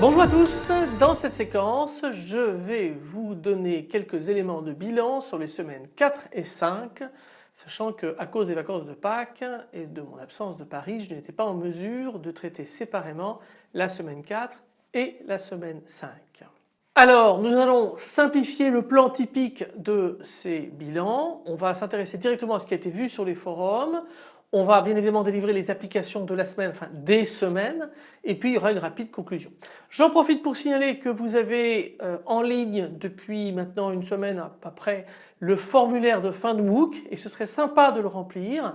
Bonjour à tous, dans cette séquence je vais vous donner quelques éléments de bilan sur les semaines 4 et 5 sachant qu'à cause des vacances de Pâques et de mon absence de Paris je n'étais pas en mesure de traiter séparément la semaine 4 et la semaine 5. Alors nous allons simplifier le plan typique de ces bilans, on va s'intéresser directement à ce qui a été vu sur les forums, on va bien évidemment délivrer les applications de la semaine, enfin des semaines et puis il y aura une rapide conclusion. J'en profite pour signaler que vous avez euh, en ligne depuis maintenant une semaine à peu près le formulaire de fin de MOOC et ce serait sympa de le remplir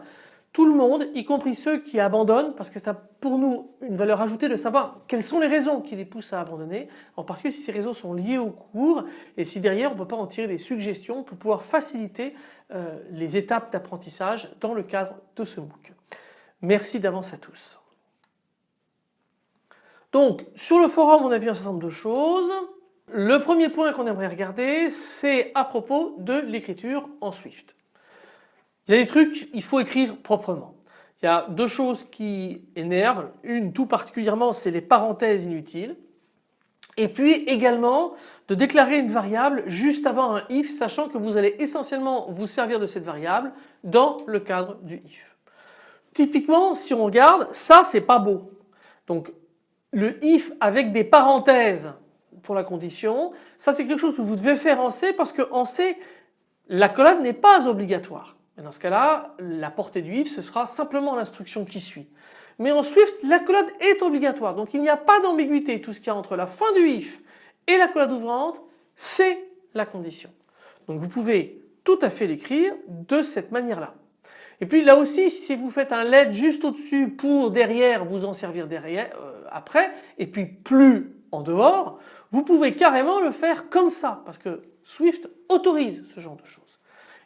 tout le monde, y compris ceux qui abandonnent, parce que c'est pour nous une valeur ajoutée de savoir quelles sont les raisons qui les poussent à abandonner, en particulier si ces raisons sont liées au cours et si derrière on ne peut pas en tirer des suggestions pour pouvoir faciliter euh, les étapes d'apprentissage dans le cadre de ce MOOC. Merci d'avance à tous. Donc sur le forum on a vu un certain nombre de choses. Le premier point qu'on aimerait regarder c'est à propos de l'écriture en Swift. Il y a des trucs, il faut écrire proprement. Il y a deux choses qui énervent. Une tout particulièrement, c'est les parenthèses inutiles. Et puis également de déclarer une variable juste avant un if sachant que vous allez essentiellement vous servir de cette variable dans le cadre du if. Typiquement si on regarde ça c'est pas beau. Donc le if avec des parenthèses pour la condition ça c'est quelque chose que vous devez faire en C parce qu'en C la collade n'est pas obligatoire dans ce cas-là, la portée du if ce sera simplement l'instruction qui suit. Mais en Swift, la collade est obligatoire. Donc il n'y a pas d'ambiguïté. Tout ce qu'il y a entre la fin du if et la collade ouvrante, c'est la condition. Donc vous pouvez tout à fait l'écrire de cette manière-là. Et puis là aussi, si vous faites un LED juste au-dessus pour derrière vous en servir euh, après, et puis plus en dehors, vous pouvez carrément le faire comme ça parce que Swift autorise ce genre de choses.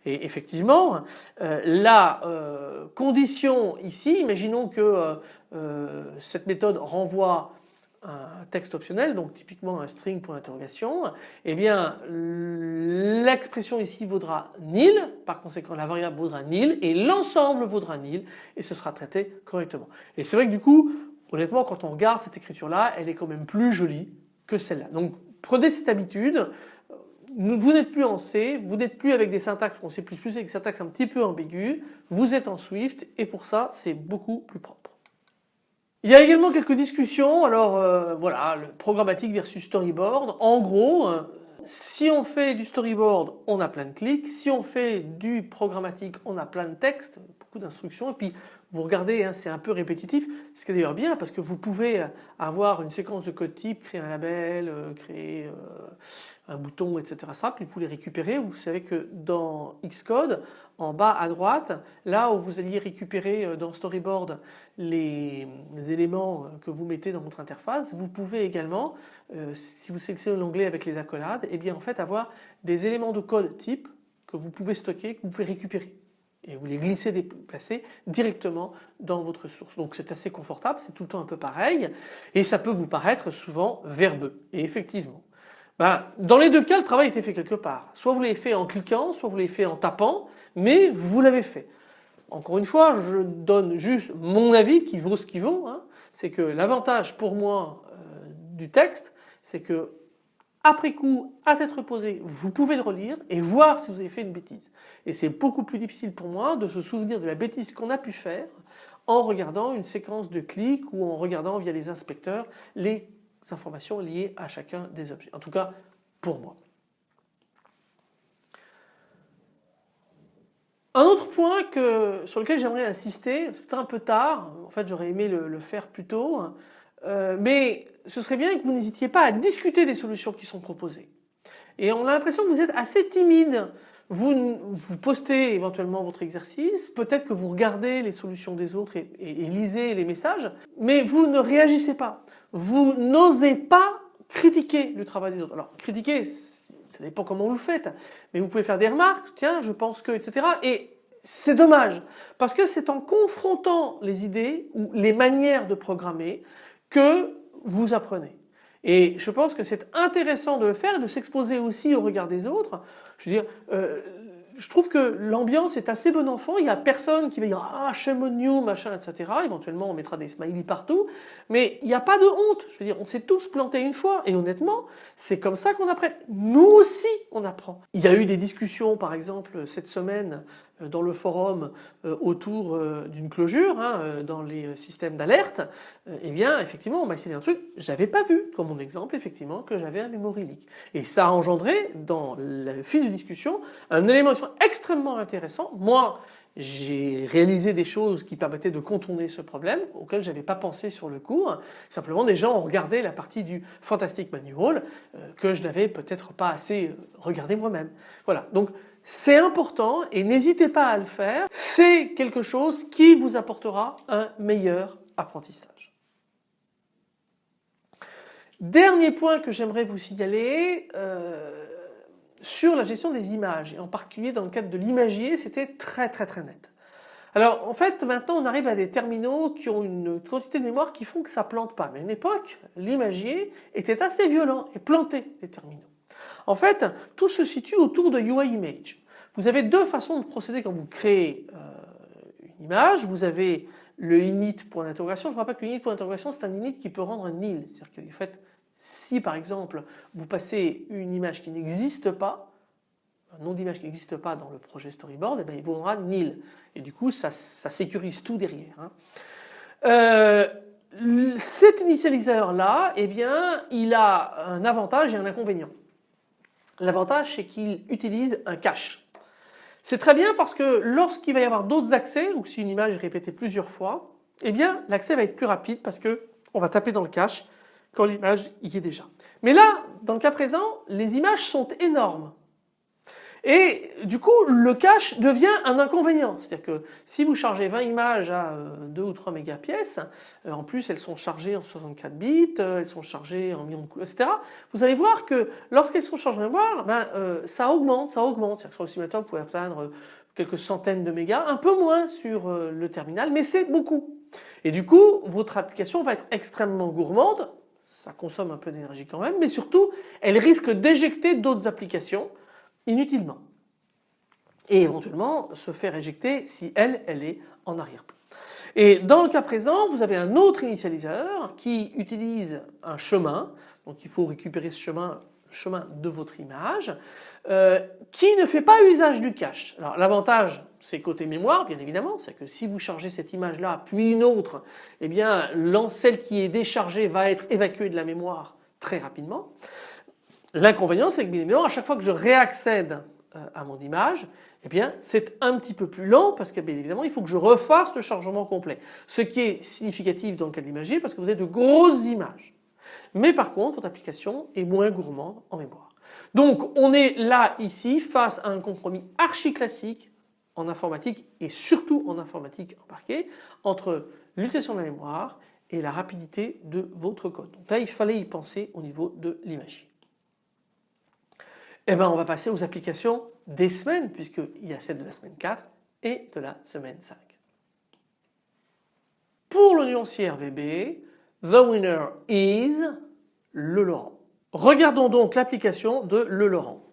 Et effectivement, euh, la euh, condition ici, imaginons que euh, cette méthode renvoie un texte optionnel, donc typiquement un string pour interrogation, eh bien l'expression ici vaudra nil, par conséquent la variable vaudra nil et l'ensemble vaudra nil et ce sera traité correctement. Et c'est vrai que du coup, honnêtement quand on regarde cette écriture là, elle est quand même plus jolie que celle-là. Donc prenez cette habitude, vous n'êtes plus en C, vous n'êtes plus avec des syntaxes en C++ avec des syntaxes un petit peu ambiguës, vous êtes en Swift et pour ça c'est beaucoup plus propre. Il y a également quelques discussions, alors euh, voilà, le programmatique versus storyboard. En gros, euh, si on fait du storyboard, on a plein de clics. Si on fait du programmatique, on a plein de textes, beaucoup d'instructions. Et puis vous regardez, hein, c'est un peu répétitif, ce qui est d'ailleurs bien parce que vous pouvez avoir une séquence de code type, créer un label, euh, créer euh, un bouton, etc. simple et vous les récupérez. Vous savez que dans Xcode, en bas à droite, là où vous alliez récupérer euh, dans Storyboard les, éléments que vous mettez dans votre interface, vous pouvez également, si vous sélectionnez l'onglet avec les accolades, et eh bien en fait avoir des éléments de code type que vous pouvez stocker, que vous pouvez récupérer et vous les glissez déplacer directement dans votre source. Donc c'est assez confortable, c'est tout le temps un peu pareil et ça peut vous paraître souvent verbeux. Et effectivement, ben, dans les deux cas le travail était fait quelque part. Soit vous l'avez fait en cliquant, soit vous l'avez fait en tapant, mais vous l'avez fait. Encore une fois, je donne juste mon avis qui vaut ce qui vaut. Hein. C'est que l'avantage pour moi euh, du texte, c'est que après coup, à tête reposée, vous pouvez le relire et voir si vous avez fait une bêtise. Et c'est beaucoup plus difficile pour moi de se souvenir de la bêtise qu'on a pu faire en regardant une séquence de clics ou en regardant via les inspecteurs les informations liées à chacun des objets. En tout cas, pour moi. Un autre point que, sur lequel j'aimerais insister, c'est un peu tard, en fait j'aurais aimé le, faire plus tôt, euh, mais ce serait bien que vous n'hésitiez pas à discuter des solutions qui sont proposées. Et on a l'impression que vous êtes assez timide. Vous, vous postez éventuellement votre exercice, peut-être que vous regardez les solutions des autres et, lisez les messages, mais vous ne réagissez pas. Vous n'osez pas critiquer le travail des autres. Alors critiquer, ça dépend comment vous le faites, mais vous pouvez faire des remarques, tiens je pense que, etc. Et c'est dommage parce que c'est en confrontant les idées ou les manières de programmer que vous apprenez. Et je pense que c'est intéressant de le faire de s'exposer aussi au regard des autres. Je veux dire, euh, je trouve que l'ambiance est assez bon enfant. Il n'y a personne qui va dire ah shame on you machin etc. Éventuellement on mettra des smileys partout, mais il n'y a pas de honte. Je veux dire on s'est tous plantés une fois et honnêtement c'est comme ça qu'on apprend. Nous aussi on apprend. Il y a eu des discussions par exemple cette semaine dans le forum euh, autour euh, d'une clôture hein, dans les systèmes d'alerte, eh bien effectivement on m'a essayé un truc, j'avais pas vu comme mon exemple effectivement que j'avais un memory leak. Et ça a engendré dans le fil de discussion un élément extrêmement intéressant. Moi j'ai réalisé des choses qui permettaient de contourner ce problème auquel j'avais pas pensé sur le cours. Simplement des gens ont regardé la partie du Fantastic Manual que je n'avais peut-être pas assez regardé moi-même. Voilà donc c'est important et n'hésitez pas à le faire. C'est quelque chose qui vous apportera un meilleur apprentissage. Dernier point que j'aimerais vous signaler euh, sur la gestion des images et en particulier dans le cadre de l'imagier c'était très très très net. Alors en fait maintenant on arrive à des terminaux qui ont une quantité de mémoire qui font que ça plante pas mais à une époque l'imagier était assez violent et plantait les terminaux. En fait, tout se situe autour de UI Image. Vous avez deux façons de procéder quand vous créez euh, une image. Vous avez le init point d'interrogation. Je rappelle que le init point d'interrogation c'est un init qui peut rendre nil. C'est-à-dire que si par exemple vous passez une image qui n'existe pas, un nom d'image qui n'existe pas dans le projet storyboard, et eh bien il vous rendra nil. Et du coup ça, sécurise tout derrière. Hein. Euh, cet initialiseur là, eh bien, il a un avantage et un inconvénient. L'avantage c'est qu'il utilise un cache. C'est très bien parce que lorsqu'il va y avoir d'autres accès ou si une image est répétée plusieurs fois, eh l'accès va être plus rapide parce que on va taper dans le cache quand l'image y est déjà. Mais là, dans le cas présent, les images sont énormes. Et du coup, le cache devient un inconvénient. C'est-à-dire que si vous chargez 20 images à 2 euh, ou 3 mégapièces, euh, en plus elles sont chargées en 64 bits, euh, elles sont chargées en millions de couleurs, etc. Vous allez voir que lorsqu'elles sont chargées en mémoire, ben, ça augmente, ça augmente. C'est-à-dire que sur le simulateur, vous pouvez atteindre quelques centaines de mégas, un peu moins sur le terminal, mais c'est beaucoup. Et du coup, votre application va être extrêmement gourmande, ça consomme un peu d'énergie quand même, mais surtout, elle risque d'éjecter d'autres applications inutilement et éventuellement se faire éjecter si elle, elle est en arrière-plan. Et dans le cas présent, vous avez un autre initialiseur qui utilise un chemin, donc il faut récupérer ce chemin, chemin de votre image, euh, qui ne fait pas usage du cache. Alors l'avantage c'est côté mémoire bien évidemment, c'est que si vous chargez cette image là puis une autre, eh bien celle qui est déchargée va être évacuée de la mémoire très rapidement. L'inconvénient c'est que bien évidemment à chaque fois que je réaccède euh, à mon image, eh bien c'est un petit peu plus lent parce que bien évidemment il faut que je refasse le chargement complet. Ce qui est significatif dans le cas de l'imagier parce que vous avez de grosses images. Mais par contre votre application est moins gourmande en mémoire. Donc on est là ici face à un compromis archi classique en informatique et surtout en informatique embarquée entre l'utilisation de la mémoire et la rapidité de votre code. Donc là il fallait y penser au niveau de l'imagier. Eh bien on va passer aux applications des semaines puisqu'il y a celle de la semaine 4 et de la semaine 5. Pour le nuancier RVB, the winner is le Laurent. Regardons donc l'application de le Laurent.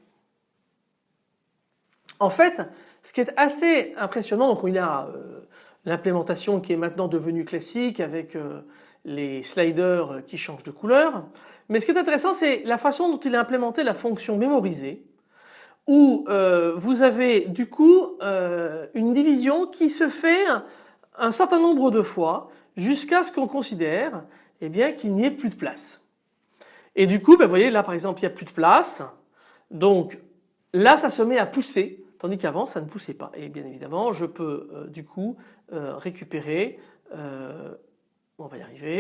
En fait, ce qui est assez impressionnant, donc il a euh, l'implémentation qui est maintenant devenue classique avec euh, les sliders qui changent de couleur. Mais ce qui est intéressant c'est la façon dont il a implémenté la fonction mémorisée où euh, vous avez du coup euh, une division qui se fait un, certain nombre de fois jusqu'à ce qu'on considère eh bien qu'il n'y ait plus de place. Et du coup ben, vous voyez là par exemple il n'y a plus de place donc là ça se met à pousser tandis qu'avant ça ne poussait pas et bien évidemment je peux euh, du coup récupérer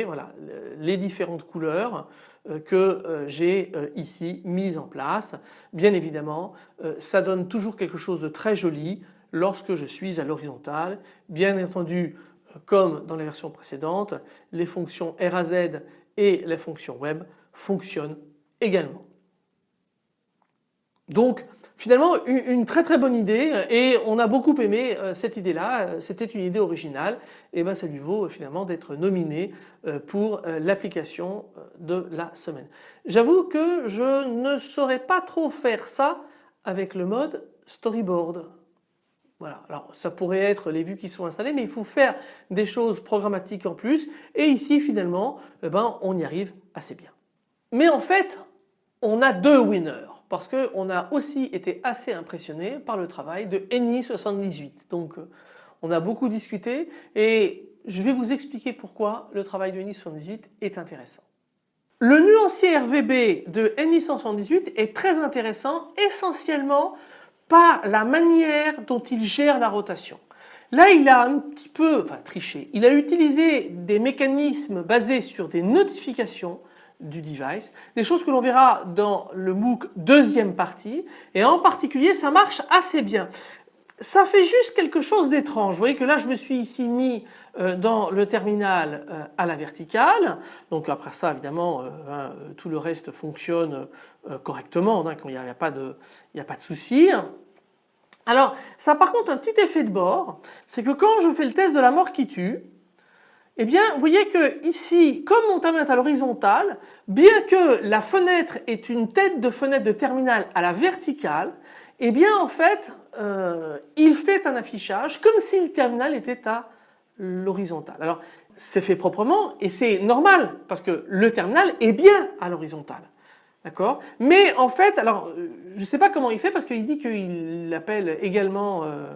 voilà, les différentes couleurs euh, que euh, j'ai euh, ici mises en place. Bien évidemment, ça donne toujours quelque chose de très joli lorsque je suis à l'horizontale. Bien entendu, comme dans les versions précédentes, les fonctions RAZ et les fonctions web fonctionnent également. Donc finalement une, très très bonne idée et on a beaucoup aimé euh, cette idée-là, c'était une idée originale et ben ça lui vaut finalement d'être nominé euh, pour euh, l'application de la semaine. J'avoue que je ne saurais pas trop faire ça avec le mode storyboard. Voilà, alors ça pourrait être les vues qui sont installées mais il faut faire des choses programmatiques en plus et ici finalement eh ben, on y arrive assez bien. Mais en fait on a deux winners parce qu'on a aussi été assez impressionné par le travail de NI78. Donc euh, on a beaucoup discuté et je vais vous expliquer pourquoi le travail de NI78 est intéressant. Le nuancier RVB de NI178 est très intéressant essentiellement par la manière dont il gère la rotation. Là il a un petit peu enfin, triché, il a utilisé des mécanismes basés sur des notifications du device, des choses que l'on verra dans le MOOC deuxième partie et en particulier ça marche assez bien. Ça fait juste quelque chose d'étrange. Vous voyez que là je me suis ici mis euh, dans le terminal euh, à la verticale. Donc après ça évidemment euh, hein, tout le reste fonctionne correctement, hein, il n'y a, pas de, souci. Alors ça par contre un petit effet de bord, c'est que quand je fais le test de la mort qui tue, eh bien, vous voyez que ici, comme mon terminal est à l'horizontale, bien que la fenêtre est une tête de fenêtre de terminal à la verticale, eh bien en fait, euh, il fait un affichage comme si le terminal était à l'horizontale. Alors, c'est fait proprement et c'est normal parce que le terminal est bien à l'horizontale. D'accord? Mais en fait, alors euh, je ne sais pas comment il fait parce qu'il dit qu'il l'appelle également euh,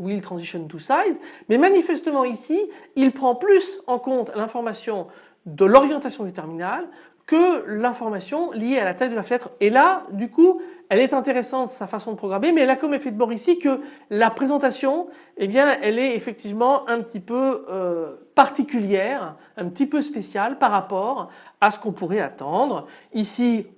will transition to size, mais manifestement ici, il prend plus en compte l'information de l'orientation du terminal que l'information liée à la taille de la fenêtre. Et là, du coup, elle est intéressante sa façon de programmer, mais elle a comme effet de bord ici que la présentation, eh bien, elle est effectivement un petit peu euh, particulière, un petit peu spéciale par rapport à ce qu'on pourrait attendre. Ici,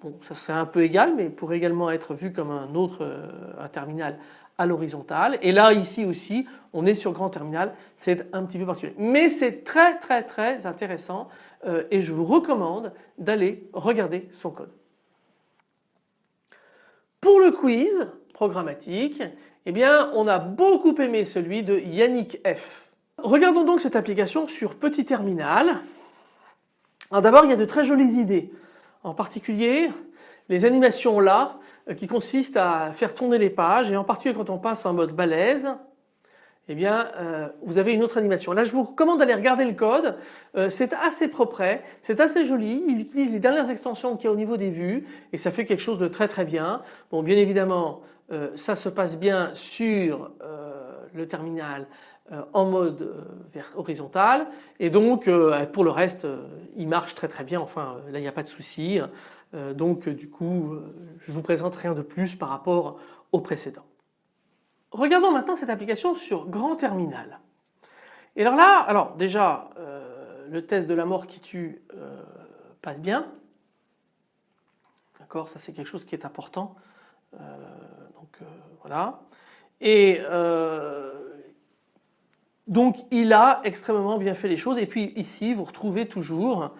bon, ça serait un peu égal, mais pourrait également être vu comme un autre euh, un terminal à l'horizontale. Et là ici aussi on est sur grand terminal, c'est un petit peu particulier. Mais c'est très très très intéressant euh, et je vous recommande d'aller regarder son code. Pour le quiz programmatique, eh bien on a beaucoup aimé celui de Yannick F. Regardons donc cette application sur petit terminal. Alors d'abord il y a de très jolies idées. En particulier les animations là qui consiste à faire tourner les pages et en particulier quand on passe en mode balèze eh bien euh, vous avez une autre animation. Là je vous recommande d'aller regarder le code, euh, c'est assez propre, c'est assez joli, il utilise les dernières extensions qu'il y a au niveau des vues et ça fait quelque chose de très très bien. Bon bien évidemment ça se passe bien sur le terminal en mode horizontal et donc pour le reste il marche très très bien, enfin là il n'y a pas de souci. Euh, donc du coup euh, je vous présente rien de plus par rapport au précédent. Regardons maintenant cette application sur grand terminal. Et alors là, alors déjà euh, le test de la mort qui tue passe bien. D'accord, ça c'est quelque chose qui est important. donc voilà. Et donc il a extrêmement bien fait les choses et puis ici vous retrouvez toujours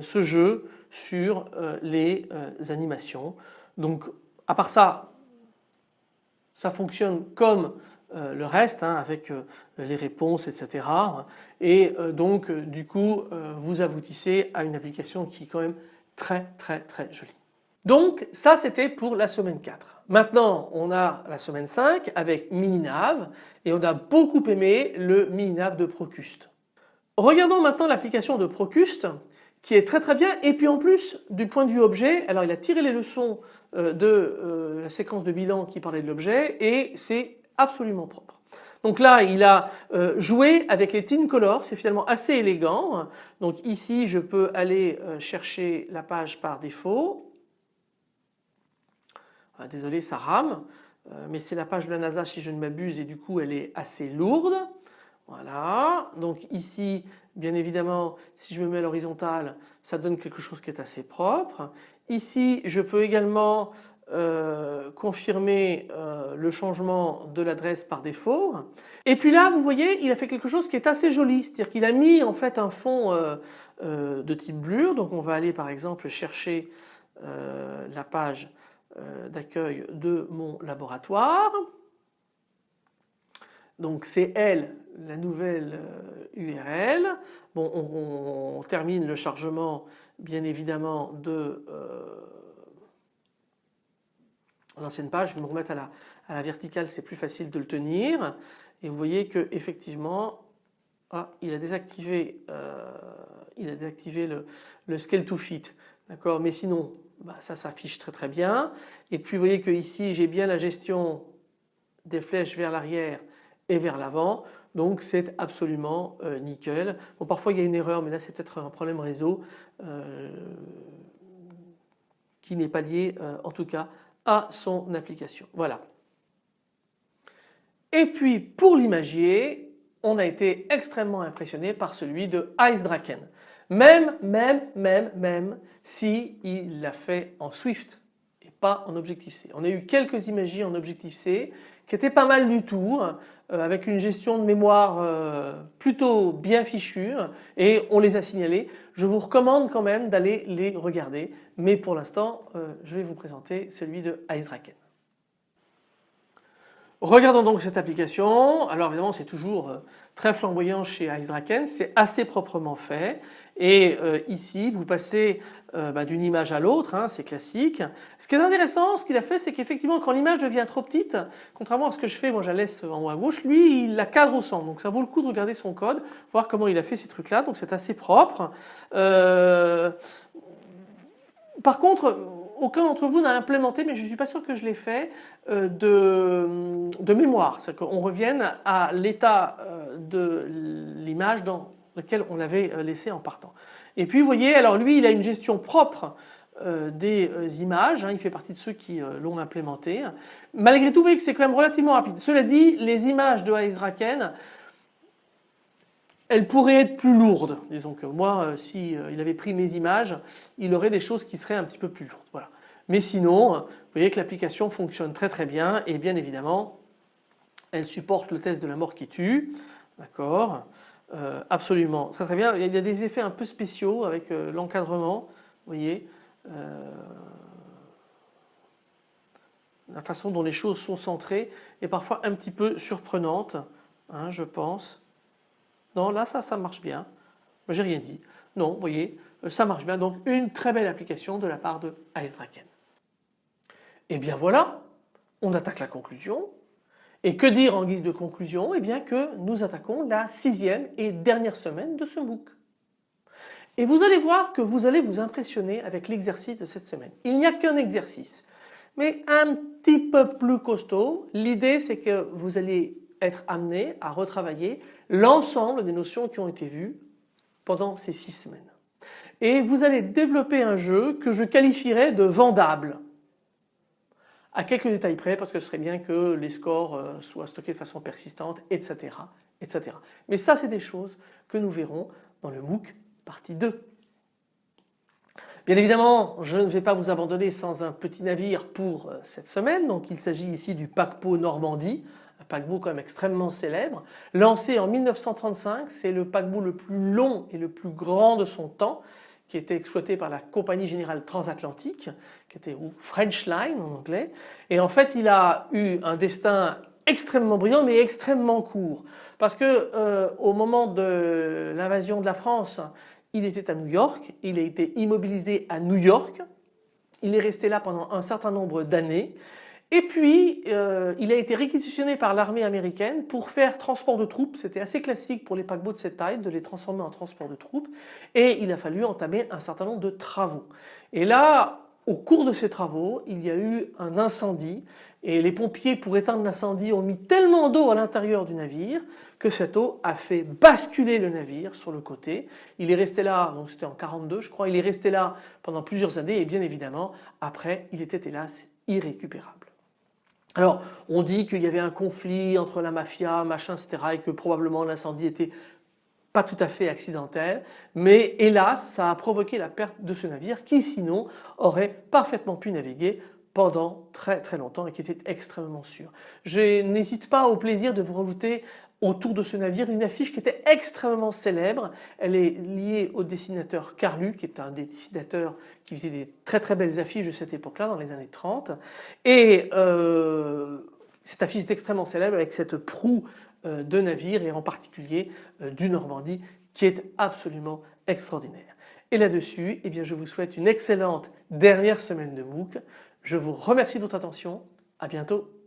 ce jeu sur euh, les euh, animations. Donc à part ça, ça fonctionne comme euh, le reste hein, avec les réponses etc. Et donc du coup vous aboutissez à une application qui est quand même très très très jolie. Donc ça c'était pour la semaine 4. Maintenant on a la semaine 5 avec Mininav et on a beaucoup aimé le Mininav de Procuste. Regardons maintenant l'application de Procuste qui est très très bien et puis en plus du point de vue objet, alors il a tiré les leçons euh, de euh, la séquence de bilan qui parlait de l'objet et c'est absolument propre. Donc là il a euh, joué avec les tin colors, c'est finalement assez élégant. Donc ici je peux aller chercher la page par défaut. Ah, désolé ça rame mais c'est la page de la NASA si je ne m'abuse et du coup elle est assez lourde. Voilà, donc ici bien évidemment si je me mets à l'horizontale ça donne quelque chose qui est assez propre. Ici je peux également euh, confirmer euh, le changement de l'adresse par défaut. Et puis là vous voyez il a fait quelque chose qui est assez joli, c'est-à-dire qu'il a mis en fait un fond euh, de type blur. Donc on va aller par exemple chercher la page d'accueil de mon laboratoire. Donc c'est elle la nouvelle URL. Bon, on, termine le chargement bien évidemment de l'ancienne page. Je vais me remettre à la, à la verticale, c'est plus facile de le tenir. Et vous voyez que effectivement, ah, il a désactivé, euh, il a désactivé le, le scale to fit. D'accord, mais sinon, bah, ça s'affiche très très bien. Et puis vous voyez que ici j'ai bien la gestion des flèches vers l'arrière et vers l'avant. Donc c'est absolument euh, nickel. Bon parfois il y a une erreur mais là c'est peut-être un problème réseau euh, qui n'est pas lié en tout cas à son application. Voilà. Et puis pour l'imagier, on a été extrêmement impressionné par celui de Ice Draken. Même, même, même, même si il l'a fait en Swift pas en Objective-C. On a eu quelques imagiers en Objective-C qui étaient pas mal du tout hein, euh, avec une gestion de mémoire euh, plutôt bien fichue et on les a signalés. Je vous recommande quand même d'aller les regarder mais pour l'instant euh, je vais vous présenter celui de Draken. Regardons donc cette application. Alors évidemment c'est toujours euh, très flamboyant chez IceDraken, c'est assez proprement fait et euh, ici vous passez euh, bah, d'une image à l'autre, hein, c'est classique. Ce qui est intéressant, ce qu'il a fait c'est qu'effectivement quand l'image devient trop petite, contrairement à ce que je fais, moi je la laisse en haut à gauche, lui il la cadre au centre donc ça vaut le coup de regarder son code, voir comment il a fait ces trucs là donc c'est assez propre. par contre aucun d'entre vous n'a implémenté, mais je ne suis pas sûr que je l'ai fait, euh, de, mémoire. C'est qu'on revienne à l'état euh, de l'image dans lequel on l'avait euh, laissé en partant. Et puis vous voyez, alors lui il a une gestion propre des images, hein, il fait partie de ceux qui l'ont implémenté. Malgré tout vous voyez que c'est quand même relativement rapide. Cela dit, les images de Alice Draken, elles pourraient être plus lourdes. Disons que moi, si il avait pris mes images, il aurait des choses qui seraient un petit peu plus lourdes. Voilà. Mais sinon, vous voyez que l'application fonctionne très très bien et bien évidemment, elle supporte le test de la mort qui tue. D'accord? Euh, Absolument, très très bien. Il y a des effets un peu spéciaux avec euh, l'encadrement, vous voyez. Euh, la façon dont les choses sont centrées est parfois un petit peu surprenante, hein, je pense. Non, là ça, ça marche bien. J'ai rien dit. Non, vous voyez, ça marche bien. Donc une très belle application de la part de Alice Draken. Et eh bien voilà, on attaque la conclusion. Et que dire en guise de conclusion? Eh bien que nous attaquons la sixième et dernière semaine de ce MOOC. Et vous allez voir que vous allez vous impressionner avec l'exercice de cette semaine. Il n'y a qu'un exercice, mais un petit peu plus costaud. L'idée c'est que vous allez être amené à retravailler l'ensemble des notions qui ont été vues pendant ces six semaines. Et vous allez développer un jeu que je qualifierais de vendable à quelques détails près parce que ce serait bien que les scores euh, soient stockés de façon persistante, etc. etc. Mais ça c'est des choses que nous verrons dans le MOOC partie 2. Bien évidemment, je ne vais pas vous abandonner sans un petit navire pour euh, cette semaine. Donc il s'agit ici du paquebot Normandie, un paquebot quand même extrêmement célèbre. Lancé en 1935, c'est le paquebot le plus long et le plus grand de son temps qui était exploité par la compagnie générale transatlantique, qui était ou French Line en anglais. Et en fait, il a eu un destin extrêmement brillant mais extrêmement court. Parce que euh, au moment de l'invasion de la France, il était à New York, il a été immobilisé à New York, il est resté là pendant un certain nombre d'années et puis, euh, il a été réquisitionné par l'armée américaine pour faire transport de troupes. C'était assez classique pour les paquebots de cette taille de les transformer en transport de troupes. Et il a fallu entamer un certain nombre de travaux. Et là, au cours de ces travaux, il y a eu un incendie et les pompiers pour éteindre l'incendie ont mis tellement d'eau à l'intérieur du navire que cette eau a fait basculer le navire sur le côté. Il est resté là, donc c'était en 42 je crois, il est resté là pendant plusieurs années et bien évidemment après il était hélas irrécupérable. Alors on dit qu'il y avait un conflit entre la mafia, machin, etc. et que probablement l'incendie était pas tout à fait accidentel, mais hélas ça a provoqué la perte de ce navire qui sinon aurait parfaitement pu naviguer pendant très très longtemps et qui était extrêmement sûr. Je n'hésite pas au plaisir de vous rajouter autour de ce navire une affiche qui était extrêmement célèbre. Elle est liée au dessinateur Carlu qui est un des dessinateurs qui faisait des très très belles affiches de cette époque-là dans les années 30 et euh, cette affiche est extrêmement célèbre avec cette proue euh, de navire et en particulier euh, du Normandie qui est absolument extraordinaire. Et là-dessus, eh je vous souhaite une excellente dernière semaine de MOOC. Je vous remercie de votre attention. À bientôt.